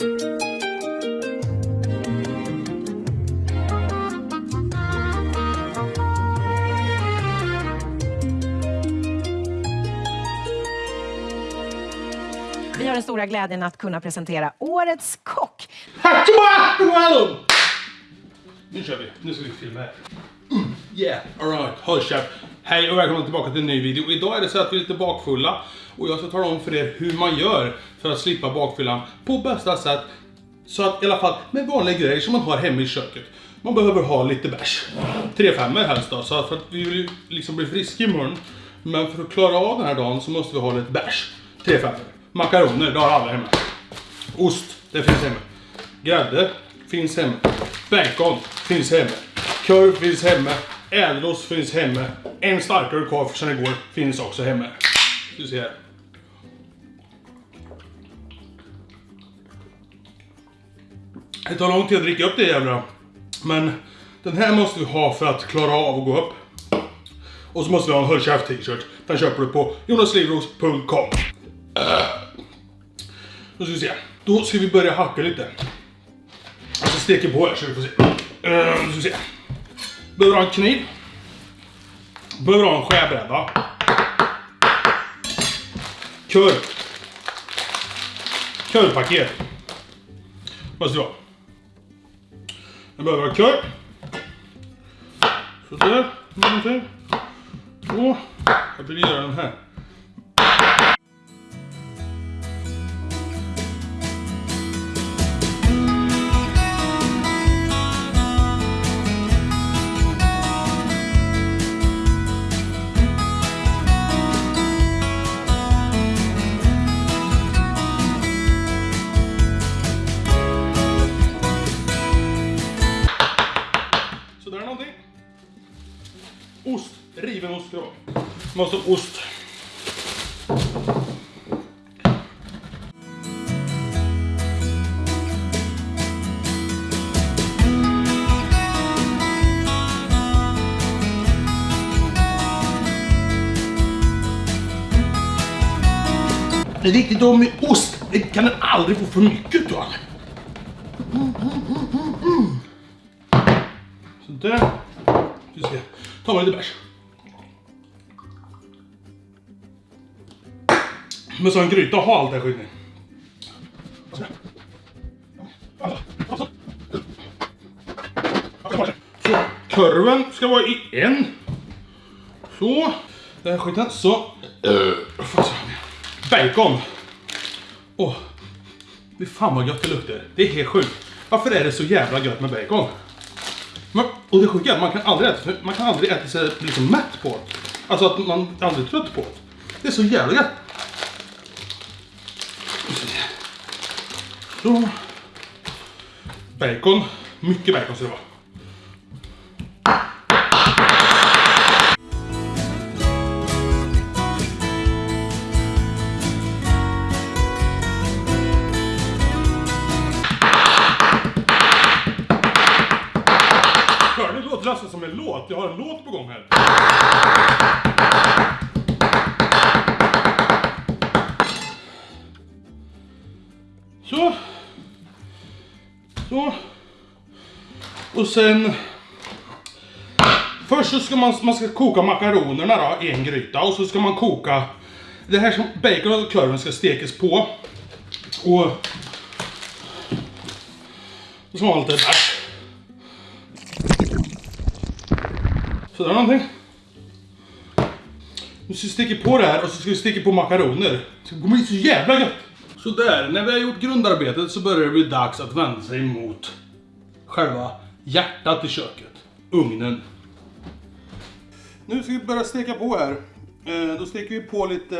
Vi har den stora glädjen att kunna presentera Årets kock. Nu kör vi. Nu ska vi filma här. Mm, yeah, alright. Håll käft. Hej och välkomna tillbaka till en ny video. Idag är det så att vi är lite bakfulla och jag ska tala om för er hur man gör för att slippa bakfyllan på bästa sätt. Så att i alla fall med vanliga grejer som man har hemma i köket. Man behöver ha lite bärs. Tre femmor helst då, så att för att vi vill ju liksom bli friska imorgon. Men för att klara av den här dagen så måste vi ha lite bärs. Tre femmor. Makaroner, det har alla hemma. Ost, det finns hemma. Grädde finns hemma. Bacon finns hemma. Korv finns hemma. Ädelost finns hemma. En starkare kvar sen igår finns också hemma. Ska vi se här. Det tar lång tid att dricka upp det jävla. Men den här måste vi ha för att klara av att gå upp. Och så måste vi ha en Håll Käft t-shirt. Den köper du på jonaslivros.com. Då äh. ska vi se. Då ska vi börja hacka lite. Jag ska steka på här så vi får se. Äh, Då ska vi se. Behöver ha en kniv. Behöver ha en skärbräda. Kör. Körpaket. Måste vi ha. Jag behöver ha kör. Sådär. Någonting. Så. Jag vill göra den här. Måste ha ost. Det är viktigt då med ost. Det kan den aldrig få för mycket utav. Sådär. Vi ska ta lite bärs. Men så en gryta ha allt det här skiten i. Så, kurven ska vara i en. Så. Den här skiten. Så. Eh, bacon. Åh. Fy fan vad gött det luktar. Det är helt sjukt. Varför är det så jävla gött med bacon? Men, och det sjuka är man kan aldrig äta, man kan aldrig äta sig liksom mätt på det. Alltså att man är aldrig trött på det. Det är så jävla gött. Så. Bacon. Mycket bacon ska det vara. Hör ni? Det som en låt. Jag har en låt på gång här. Så. Så. Och sen... Först så ska man, man ska koka makaronerna då i en gryta och så ska man koka... Det här som bacon och kurven ska stekas på. Och... Så ska man ha lite bärs. Sådär någonting. Nu ska vi sticka på det här och så ska vi sticka på makaroner. Det kommer bli så jävla gött. Sådär, när vi har gjort grundarbetet så börjar det bli dags att vända sig mot själva hjärtat i köket. Ugnen. Nu ska vi börja steka på här. Eh, då steker vi på lite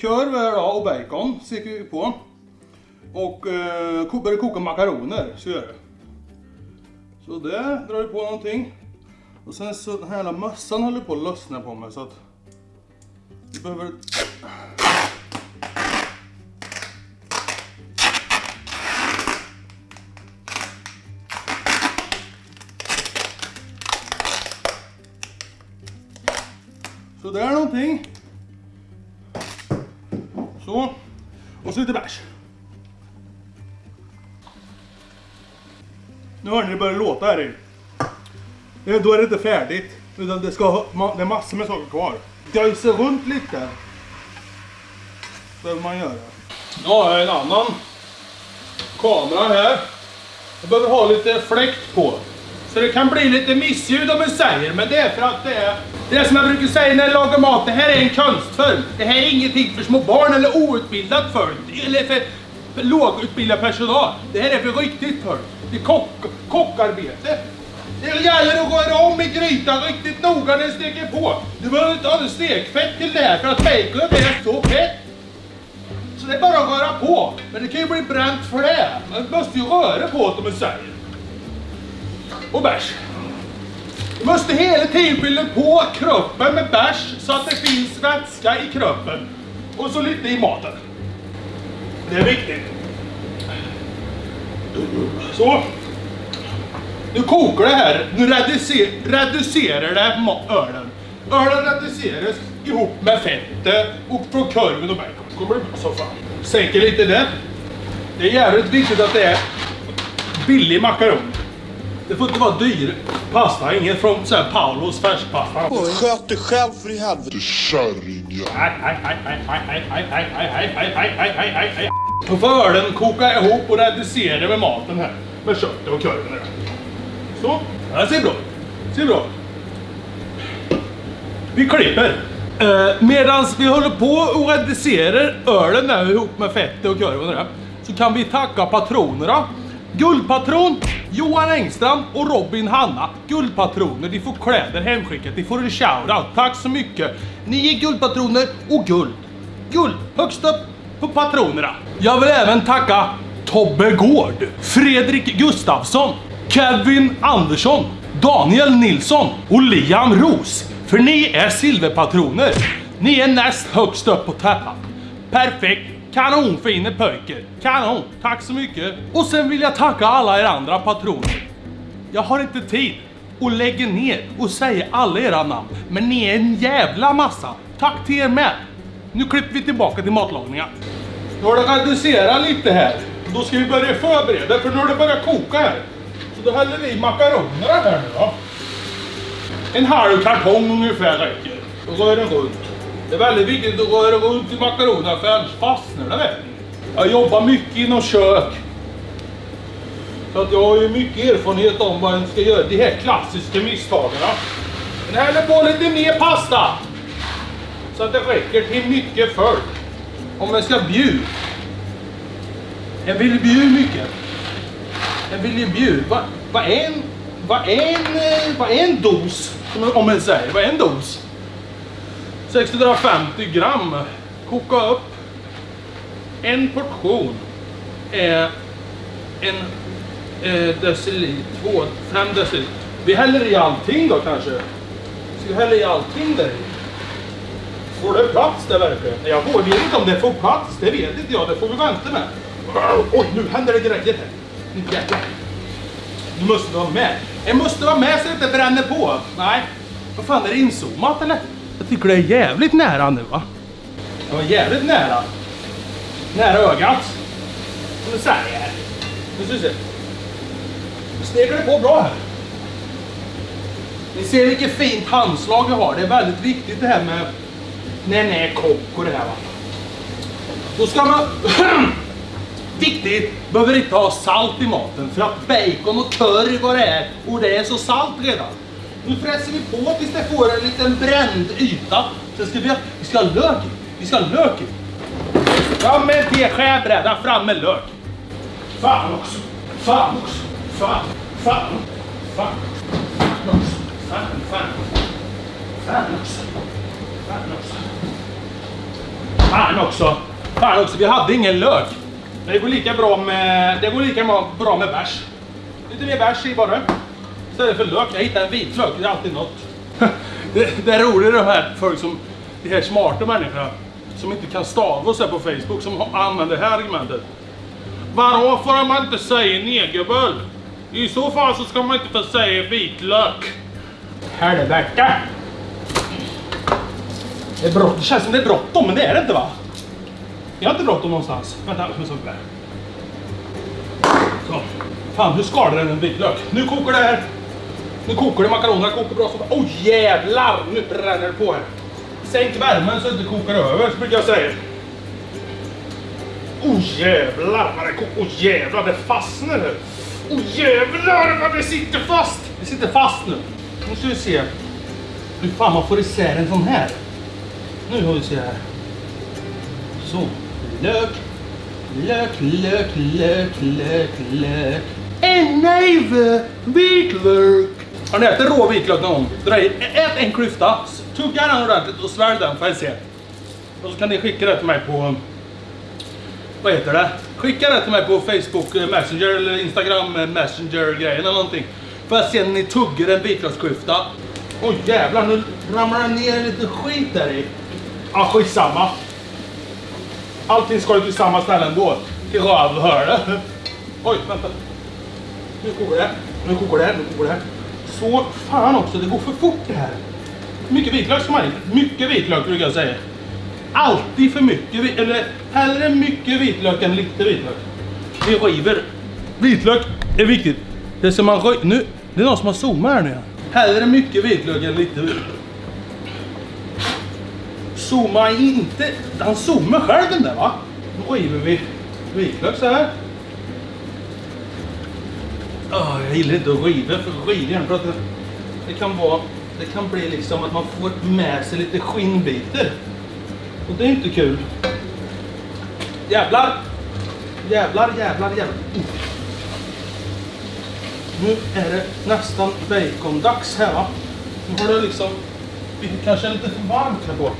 korv här då, och bacon. Steker vi på. Och eh, börjar koka makaroner. Så gör det. Så där drar vi på någonting. Och sen så den här jävla mössan håller på att lossna på mig så att vi behöver Sådär någonting. Så. Och så lite bärs. Nu hör ni det börjar låta här i. Eh, då är det inte färdigt. Utan det, ska, det är massor med saker kvar. Döjsa runt lite. Behöver man göra. Nu har jag en annan kamera här. Jag behöver ha lite fläkt på. Så det kan bli lite missljud om jag säger, men det är för att det är... Det är som jag brukar säga när jag lagar mat, det här är en konstform Det här är ingenting för små barn eller outbildat folk. Eller för, lågutbildad personal. Det här är för riktigt folk. Det är kock, kockarbete. Det gäller att röra om i grytan riktigt noga när den steker på. Du behöver inte ha något stekfett till det här för att baconet är så fett. Så det är bara att röra på. Men det kan ju bli bränt för det. Man måste ju röra på det om man säger. Och bärs. Du måste hela tiden fylla på kroppen med bärs så att det finns vätska i kroppen. Och så lite i maten. Det är viktigt. Så. Nu kokar det här. Nu reducer, reducerar det ölen. Ölen reduceras ihop med fettet och från korven och bacon. Det kommer bli bra som fan. Sänker lite det. Det är jävligt viktigt att det är billig makaron. Det får inte vara dyr pasta, inget från så här Paulos färskpasta. Sköt dig själv för i helvete kärringjävel. På fölen kokar jag ihop och reducerar med maten här. Med köttet och korven här. Så, det här ser bra Ser bra Vi klipper. Uh, Medan vi håller på och reducerar ölen där ihop med fettet och korven där. Så kan vi tacka patronerna Guldpatron, Johan Engström och Robin Hanna. Guldpatroner, de får kläder hemskickat. De får en shoutout. Tack så mycket. Ni är guldpatroner och guld. Guld, högst upp på patronerna. Jag vill även tacka Tobbe Gård, Fredrik Gustafsson, Kevin Andersson, Daniel Nilsson och Liam Ros. För ni är silverpatroner. Ni är näst högst upp på täppan. Perfekt. Kanonfina pojkar. Kanon. Tack så mycket. Och sen vill jag tacka alla er andra patroner. Jag har inte tid att lägga ner och säga alla era namn. Men ni är en jävla massa. Tack till er med. Nu klipper vi tillbaka till matlagningen. Nu har det reducerat lite här. Då ska vi börja förbereda för nu har det börjat koka här. Så då häller vi i makaronerna här nu då. En halv kartong ungefär räcker. Och rör den runt. Det är väldigt viktigt att röra runt i makaronerna för annars fastnar det vet. Jag jobbar mycket inom kök. Så att jag har ju mycket erfarenhet om vad man ska göra. De här klassiska misstagen. Men häller på lite mer pasta. Så att det räcker till mycket folk. Om man ska bjuda. Jag vill bjuda mycket. Jag vill ju bjuda. Vad va är en... va en... va en dos? Om- Om man säger. Vad är en dos? 650 gram. Koka upp. En portion är en eh, deciliter, två, fem deciliter. Vi häller i allting då kanske. Ska vi hälla i allting där i? Får det plats där verkligen? Jag får- vet inte om det får plats, det vet inte jag. Det får vi vänta med. Oj, nu händer det grejer här. Mm, nu jävlar. Du måste vara med. Jag måste vara med så det inte bränner på. Nej. Vad fan, är det inzoomat eller? Jag tycker det är jävligt nära nu va? Det var jävligt nära. Nära ögat. Nu säger jag här. Nu ska vi se. Nu steker det på bra här. Ni ser vilket fint handslag jag har. Det är väldigt viktigt det här med när ni är kock och det här va. Då ska man... Viktigt! Behöver inte ha salt i maten för att bacon och curry vad det är och det är så salt redan. Nu fräser vi på tills det får en liten bränd yta. Sen ska vi ha, vi ska ha lök i. Vi ska ha lök i. Fram med en teskärbräda, fram med lök. Fan också. Fan också. Fan. Fan. Fan. Fan också. Fan. Fan. Fan också. Fan också. Fan också. Fan också. Vi hade ingen lök. Men det går lika bra med, det går lika bra med bärs. Lite mer bärs i bara. Istället för lök. Jag hittade en vitlök. Det är alltid något. det, det är roligt de här folk som, de här smarta människorna som inte kan stava och så på Facebook som har- använder det här argumentet. Vadå får man inte säga negerbull? I så fall så ska man inte få säga vitlök. Helvete! Det, är det känns som det är bråttom, men det är det inte va? Jag har inte bråttom någonstans. Vänta, jag ska där. Så. Fan, hur skalar den en vitlök? Nu kokar det här. Nu kokar det makaronerna, kokar bra som Åh oh, jävlar! Nu bränner det på här. Sänk värmen så det inte kokar över, så brukar jag säga. Åh oh, jävlar vad det kokar. Åh oh, jävlar, det fastnar nu. Åh oh, jävlar vad det sitter fast! Det sitter fast nu. Nu ska vi se hur fan man får isär en sån här. Nu har vi se här. Så. Lök. Lök, lök, lök, lök, lök. En näve vitlök. Har ni ätit rå vitlök någon gång? Dra i, ät en klyfta, tugga den ordentligt och svälj den får jag se. Och så kan ni skicka det till mig på... Vad heter det? Skicka det till mig på Facebook eh, Messenger eller Instagram eh, Messenger grejen eller någonting. Får jag se när ni tuggar en vitlöksklyfta. Oj jävlar, nu ramlar det ner lite skit där i. Ja, skitsamma. Allting ska ju till samma ställe ändå. Till rövhålet. Oj, vänta. Nu kokar det. Nu kokar det. Nu kokar det. Så fan också, det går för fort det här. Mycket vitlök ska man ha i. Mycket vitlök brukar jag säga. Alltid för mycket, eller hellre mycket vitlök än lite vitlök. Vi river. Vitlök är viktigt. Det som man röj.. Nu, det är någon som har zoomat här nu. Hellre mycket vitlök än lite vitlök. Zooma inte. Han zoomar själv den där va? Nu river vi vitlök så här. Oh, jag gillar inte att riva för rivjärn för att det, det kan vara det kan bli liksom att man får med sig lite skinnbitar. Och det är inte kul. Jävlar! Jävlar, jävlar, jävlar. Nu är det nästan bacondags här va. Nu har det liksom blivit kanske lite för varmt här på.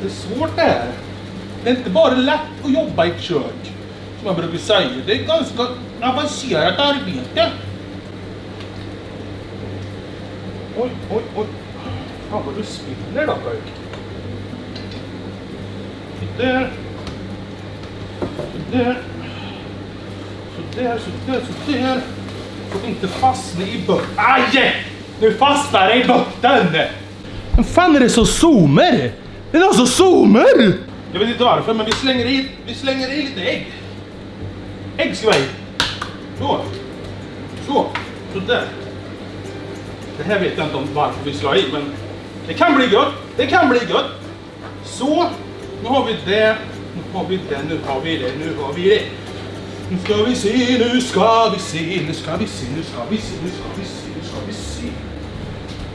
Det är svårt det här. Det är inte bara lätt att jobba i ett kök. Man brukar säga. Det är ganska avancerat arbete. Oj, oj, oj. Fan vad du spinner då pojk. Sådär. Sådär. Sådär, sådär, sådär. Får inte fastna i botten. Aj! Nu fastnar det i botten! Men fan är det så zoomer? Det är någon som zoomer! Jag vet inte varför, men vi slänger i, vi slänger i lite ägg. Ägg ska vi ha i. Så. Så. Sådär. Det här vet jag inte om varför vi ska ha i, men det kan bli gött. Det kan bli gött. Så. Nu har vi det. Nu har vi det. Nu har vi det. Nu har vi det. Nu ska vi se, nu ska vi se, nu ska vi se, nu ska vi se, nu ska vi se, nu ska vi se.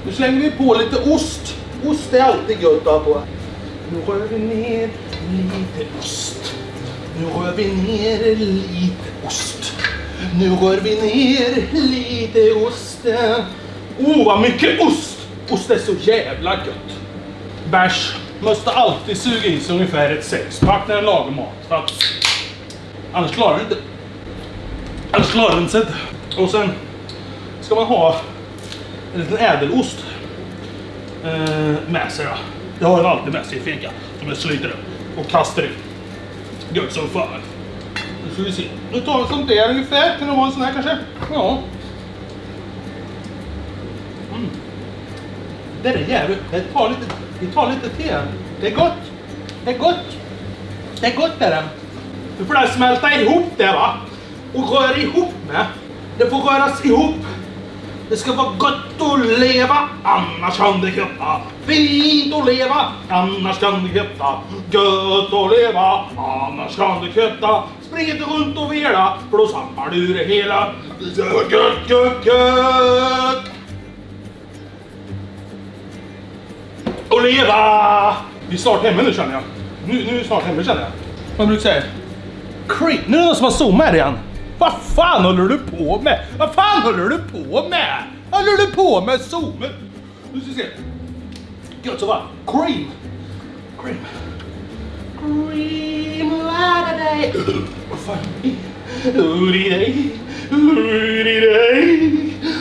Nu slänger vi på lite ost. Ost är alltid gött att ha på. Nu rör vi ner lite ost. Nu rör vi ner lite ost. Nu rör vi ner lite ost. Oh, vad mycket ost! Ost är så jävla gött. Bärs måste alltid suga i sig ungefär ett sexpack när den lagar mat. För att annars klarar den inte. Annars klarar den sig inte. Och sen ska man ha en liten ädelost eh, med sig. Då. Det har den alltid med sig i finkan. Som jag sliter upp och kastar ut. Gött som fan. Nu ska vi se. Nu tar vi sånt där ungefär. Kan det vara en sån här kanske? Ja. Mm. Det är jävligt. Det tar lite, det tar lite te. Det är gott. Det är gott. Det är gott är det. Du får det smälta ihop det va. Och röra ihop med. Det får röras ihop. Det ska vara gott att leva, annars kan det heta fint att leva, annars kan det heta gött att leva, annars kan det heta spring inte runt och vela, för då sampar du det hela. Gött, gött, gött, gött! Och leva! Vi är snart hemma nu känner jag. Nu, nu är vi snart hemma känner jag. Vad brukar säga? Creep. Nu är det någon som har zoomat här igen. Vad fan håller du på med? Vad fan håller du på med? Vad håller du på med zoomen? Nu ska vi se. Gött så va? Cream. Cream. Cream lada dig. Vad fan? Uri dig. Uri dig.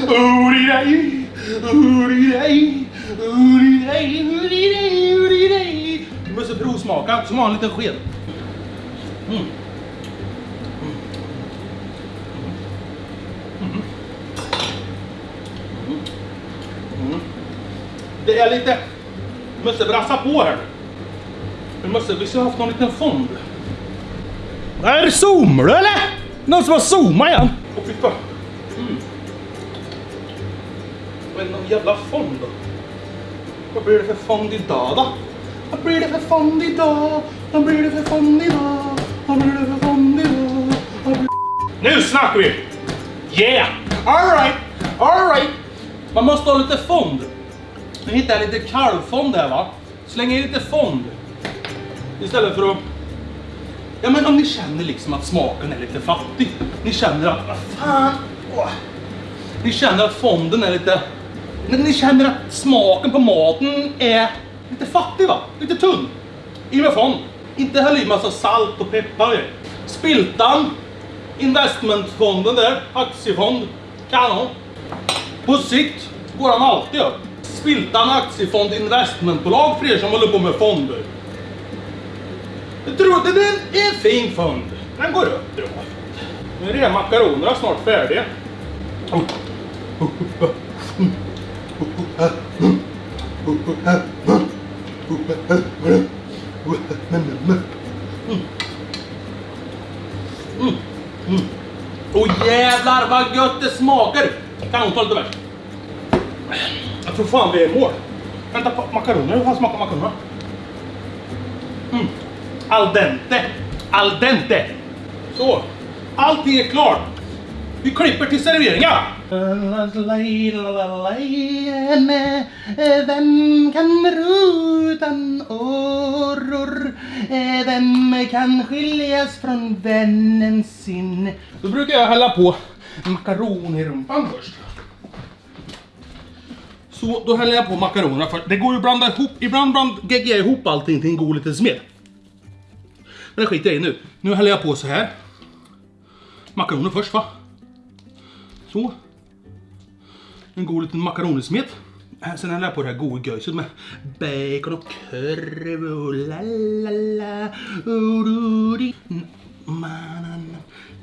Uri dig. Uri dig. Uri dig. Uri dig. Uri dig. Du måste provsmaka som har en sked. Mm. Det är lite... Vi måste brassa på här. Vi måste... Vi skulle ha haft någon liten fond. Är zoomar du eller? Någon som har zoomat igen? Fy fan. Mm. Är någon jävla fond då? Vad blir det för fond idag då? Vad blir det för fond idag? Vad blir det för fond idag? Vad blir det för fond idag? Blir... Nu snackar vi! Yeah! Alright! Alright! Man måste ha lite fond. Nu hittar jag lite kalvfond här va. Släng i lite fond. Istället för att... Ja men om ni känner liksom att smaken är lite fattig. Ni känner att, vad fan. Åh. Ni känner att fonden är lite... Ni ni känner att smaken på maten är lite fattig va? Lite tunn. I med fond. Inte häll i massa salt och peppar i. Spiltan. Investmentfonden där. Aktiefond. Kanon. På sikt går han alltid upp. Spiltan Aktiefond Investmentbolag för er som håller på med fonder. Jag tror att det är en, fin fond. Den går upp bra. Nu är makaronerna snart färdiga. Mm, mm. Åh jävlar vad gött det smakar! Kanon, ta lite mer. Jag tror fan vi är mål. Vänta på makaroner, hur fan smakar makaronerna? Mm. Al dente. Al dente. Så. Allting är klart. Vi klipper till serveringen. Vem kan ro utan åror? Vem kan skiljas från vännen sin? Då brukar jag hälla på makaron i rumpan först. Så då häller jag på makaronerna först. Det går ju att blanda ihop, ibland bland, geggar jag ihop allting till en god liten smet. Men det skiter jag i nu. Nu häller jag på så här. Makaroner först va? Så. En god liten makaronismet. Äh, sen häller jag på det här goda göjset med bacon och korv och la la la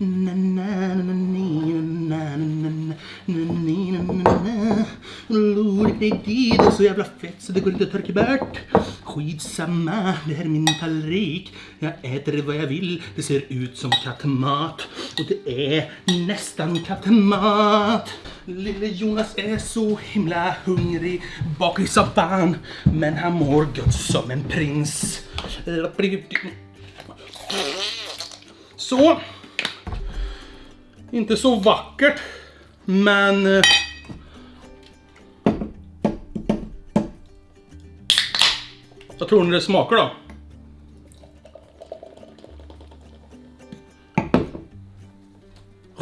och Det är så jävla fett så det går inte att torka bort. Skitsamma, det här är min tallrik. Jag äter vad jag vill. Det ser ut som kattmat. Och det är nästan kattmat. Lille Jonas är så himla hungrig bak i soffan. Men han mår gött som en prins. Så. Inte så vackert. Men... Jag Vad tror ni det smakar då?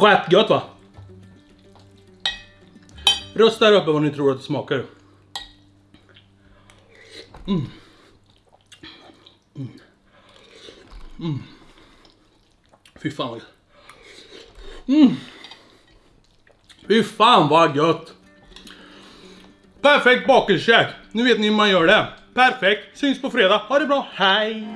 Rätt gött va? Rösta där uppe vad ni tror att det smakar. Mm. Mm. Mm. mm. Fy fan vad gött. Mm. Fy fan vad gött. Perfekt bakelsekäk! Nu vet ni hur man gör det. Perfekt. Syns på fredag. Ha det bra. Hej!